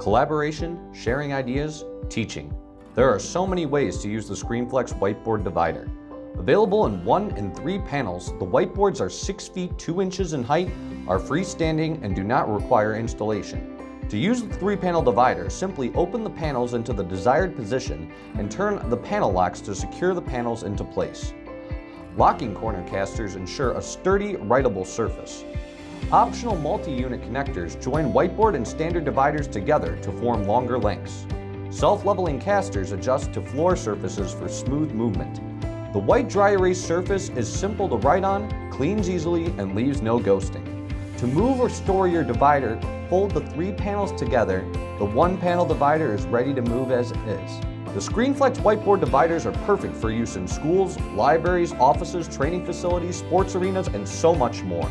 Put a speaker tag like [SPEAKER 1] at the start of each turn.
[SPEAKER 1] collaboration, sharing ideas, teaching. There are so many ways to use the ScreenFlex whiteboard divider. Available in one and three panels, the whiteboards are 6 feet 2 inches in height, are freestanding, and do not require installation. To use the three-panel divider, simply open the panels into the desired position and turn the panel locks to secure the panels into place. Locking corner casters ensure a sturdy, writable surface. Optional multi-unit connectors join whiteboard and standard dividers together to form longer lengths. Self-leveling casters adjust to floor surfaces for smooth movement. The white dry erase surface is simple to write on, cleans easily, and leaves no ghosting. To move or store your divider, fold the three panels together. The one panel divider is ready to move as is. The ScreenFlex whiteboard dividers are perfect for use in schools, libraries, offices, training facilities, sports arenas, and so much more.